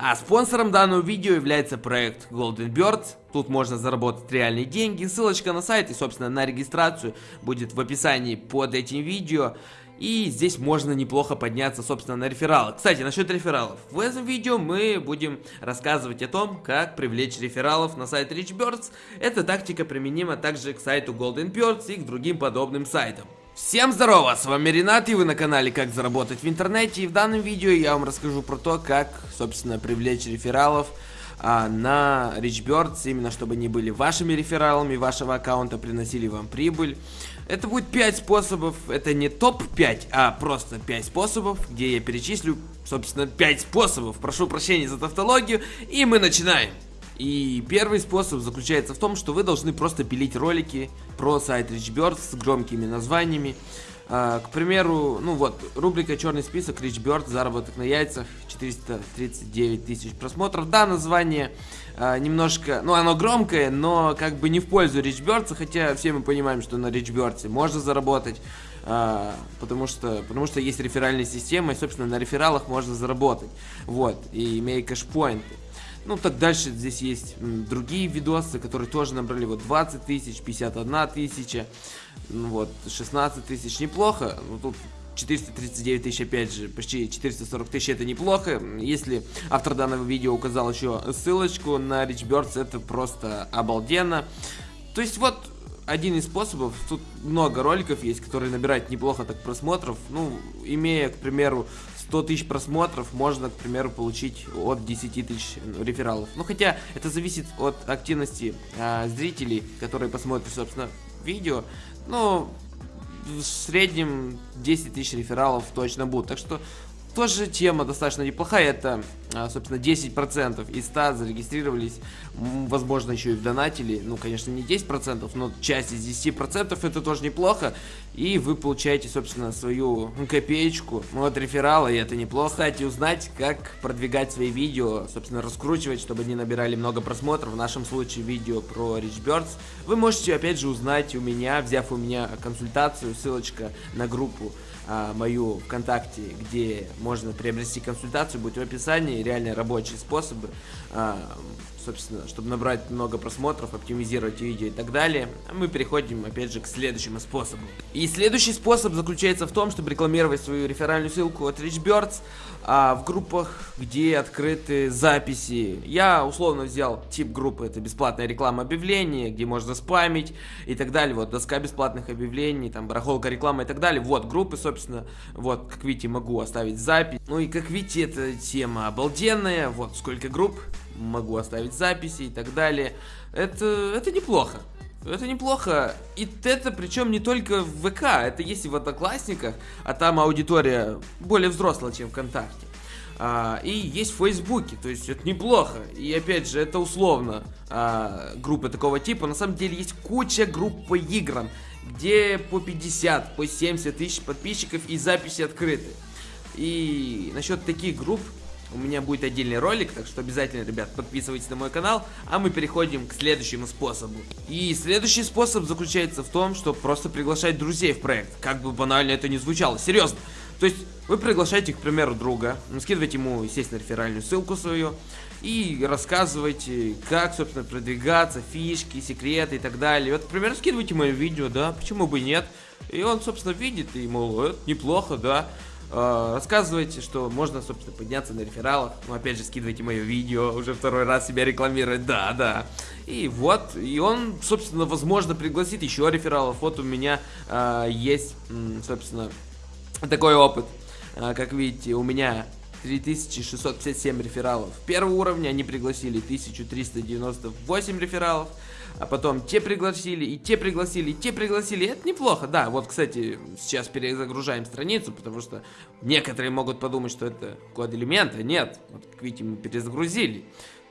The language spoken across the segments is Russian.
А спонсором данного видео является проект Golden Birds. Тут можно заработать реальные деньги. Ссылочка на сайт и, собственно, на регистрацию будет в описании под этим видео. И здесь можно неплохо подняться, собственно, на рефералы. Кстати, насчет рефералов. В этом видео мы будем рассказывать о том, как привлечь рефералов на сайт RichBirds. Эта тактика применима также к сайту Golden Birds и к другим подобным сайтам. Всем здорово, с вами Ренат и вы на канале Как заработать в интернете. И в данном видео я вам расскажу про то, как, собственно, привлечь рефералов а, на RichBirds, именно чтобы они были вашими рефералами вашего аккаунта, приносили вам прибыль. Это будет 5 способов, это не топ-5, а просто 5 способов, где я перечислю, собственно, 5 способов. Прошу прощения за тавтологию, и мы начинаем. И первый способ заключается в том, что вы должны просто пилить ролики про сайт RichBirds с громкими названиями. А, к примеру, ну вот, рубрика «Черный список», RichBird, заработок на яйцах, 439 тысяч просмотров. Да, название а, немножко, ну оно громкое, но как бы не в пользу RichBirds, хотя все мы понимаем, что на RichBirds можно заработать. А, потому что потому что есть реферальная система и собственно на рефералах можно заработать вот и имея кэшпоинты ну, так дальше здесь есть другие видосы, которые тоже набрали вот 20 тысяч, 51 тысяча, вот 16 тысяч, неплохо. Ну, тут 439 тысяч, опять же, почти 440 тысяч, это неплохо. Если автор данного видео указал еще ссылочку на RichBirds, это просто обалденно. То есть вот один из способов, тут много роликов есть, которые набирают неплохо так просмотров. Ну, имея, к примеру, 100 тысяч просмотров можно, к примеру, получить от 10 тысяч рефералов. Ну, хотя это зависит от активности а, зрителей, которые посмотрят, собственно, видео. Но в среднем 10 тысяч рефералов точно будут. Так что тоже тема достаточно неплохая. Это, а, собственно, 10% из 100 зарегистрировались. Возможно, еще и в донатили. Ну, конечно, не 10%, но часть из 10% это тоже неплохо. И вы получаете, собственно, свою копеечку от реферала, и это неплохо. Кстати, узнать, как продвигать свои видео, собственно, раскручивать, чтобы они набирали много просмотров. В нашем случае видео про Rich Birds. Вы можете, опять же, узнать у меня, взяв у меня консультацию, ссылочка на группу а, мою ВКонтакте, где можно приобрести консультацию, будет в описании, реально рабочие способы, а, собственно, чтобы набрать много просмотров, оптимизировать видео и так далее. Мы переходим, опять же, к следующему способу. И следующий способ заключается в том, чтобы рекламировать свою реферальную ссылку от RichBirds а, в группах, где открыты записи. Я условно взял тип группы, это бесплатная реклама объявлений, где можно спамить и так далее. Вот, доска бесплатных объявлений, там, барахолка реклама и так далее. Вот, группы, собственно, вот, как видите, могу оставить запись. Ну и, как видите, эта тема обалденная. Вот, сколько групп, могу оставить записи и так далее. Это, это неплохо. Это неплохо. И это причем не только в ВК, это есть и в Одноклассниках, а там аудитория более взрослая, чем ВКонтакте. А, и есть в Фейсбуке, то есть это неплохо. И опять же, это условно а, группы такого типа. На самом деле есть куча групп по играм, где по 50, по 70 тысяч подписчиков и записи открыты. И насчет таких групп у меня будет отдельный ролик, так что обязательно, ребят, подписывайтесь на мой канал, а мы переходим к следующему способу. И следующий способ заключается в том, что просто приглашать друзей в проект, как бы банально это ни звучало, серьезно. То есть вы приглашаете, к примеру, друга, скидываете ему, естественно, реферальную ссылку свою и рассказываете, как, собственно, продвигаться, фишки, секреты и так далее. Вот, к примеру, скидывайте мое видео, да, почему бы нет. И он, собственно, видит и, мол, это неплохо, да. Э, рассказывайте, что можно, собственно, подняться на рефералах. Ну, опять же, скидывайте мое видео, уже второй раз себя рекламирует, да, да. И вот, и он, собственно, возможно, пригласит еще рефералов. Вот у меня э, есть, собственно, такой опыт. Э, как видите, у меня 3657 рефералов первого уровня, они пригласили 1398 рефералов а потом те пригласили, и те пригласили, и те пригласили. Это неплохо, да. Вот, кстати, сейчас перезагружаем страницу, потому что некоторые могут подумать, что это код элемента. Нет, вот, как видите, мы перезагрузили.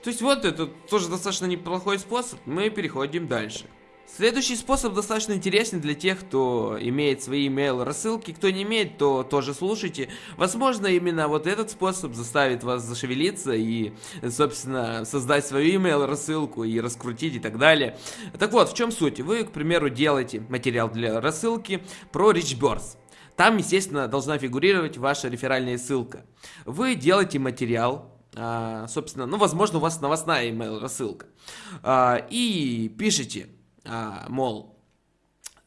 То есть вот это тоже достаточно неплохой способ. Мы переходим дальше. Следующий способ достаточно интересен для тех, кто имеет свои email рассылки. Кто не имеет, то тоже слушайте. Возможно, именно вот этот способ заставит вас зашевелиться и, собственно, создать свою email рассылку и раскрутить и так далее. Так вот, в чем суть? Вы, к примеру, делаете материал для рассылки про RichBirds. Там, естественно, должна фигурировать ваша реферальная ссылка. Вы делаете материал, а, собственно, ну, возможно, у вас новостная email рассылка. А, и пишите, а, мол,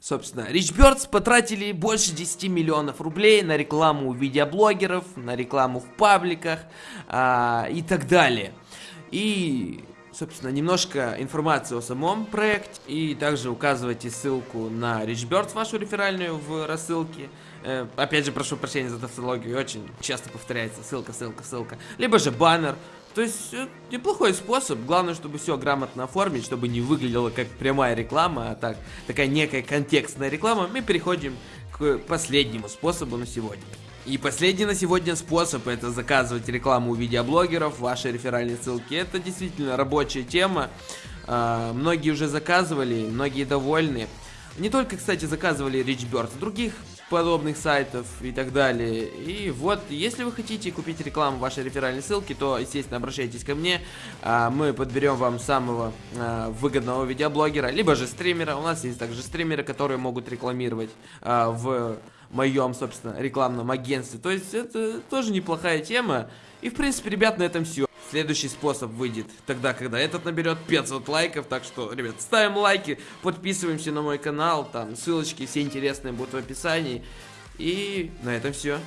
Собственно, Richbirds потратили больше 10 миллионов рублей на рекламу видеоблогеров, на рекламу в пабликах а, и так далее. И, собственно, немножко информации о самом проекте. И также указывайте ссылку на Richbirds, вашу реферальную в рассылке. Э, опять же, прошу прощения за тавтологию, очень часто повторяется ссылка, ссылка, ссылка. Либо же баннер. То есть, э, неплохой способ. Главное, чтобы все грамотно оформить, чтобы не выглядело как прямая реклама, а так, такая некая контекстная реклама. Мы переходим к последнему способу на сегодня. И последний на сегодня способ это заказывать рекламу у видеоблогеров, ваши реферальные ссылки. Это действительно рабочая тема. А, многие уже заказывали, многие довольны. Не только, кстати, заказывали RichBird, других подобных сайтов и так далее. И вот, если вы хотите купить рекламу вашей реферальной ссылки, то, естественно, обращайтесь ко мне. А, мы подберем вам самого а, выгодного видеоблогера, либо же стримера. У нас есть также стримеры, которые могут рекламировать а, в моем, собственно, рекламном агентстве. То есть, это тоже неплохая тема. И, в принципе, ребят, на этом все. Следующий способ выйдет тогда, когда этот наберет 500 лайков. Так что, ребят, ставим лайки, подписываемся на мой канал. Там ссылочки все интересные будут в описании. И на этом все.